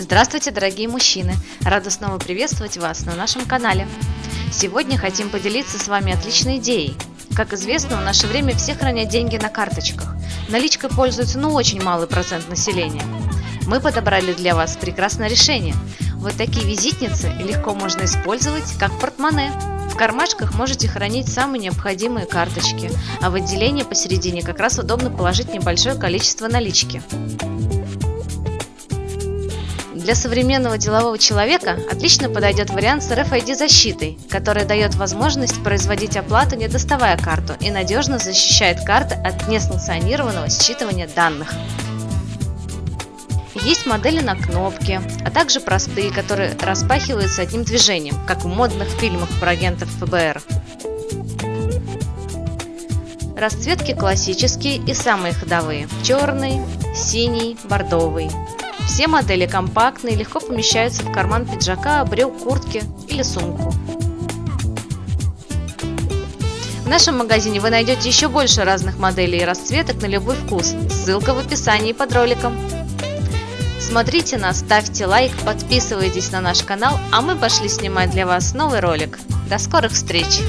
Здравствуйте, дорогие мужчины! Рада снова приветствовать вас на нашем канале. Сегодня хотим поделиться с вами отличной идеей. Как известно, в наше время все хранят деньги на карточках. Наличкой пользуется ну очень малый процент населения. Мы подобрали для вас прекрасное решение. Вот такие визитницы легко можно использовать как портмоне. В кармашках можете хранить самые необходимые карточки, а в отделении посередине как раз удобно положить небольшое количество налички. Для современного делового человека отлично подойдет вариант с RFID-защитой, который дает возможность производить оплату, не доставая карту, и надежно защищает карты от несанкционированного считывания данных. Есть модели на кнопки, а также простые, которые распахиваются одним движением, как в модных фильмах про агентов ФБР. Расцветки классические и самые ходовые – черный, синий, бордовый. Все модели компактные, легко помещаются в карман пиджака, брюк, куртки или сумку. В нашем магазине вы найдете еще больше разных моделей и расцветок на любой вкус. Ссылка в описании под роликом. Смотрите нас, ставьте лайк, подписывайтесь на наш канал, а мы пошли снимать для вас новый ролик. До скорых встреч!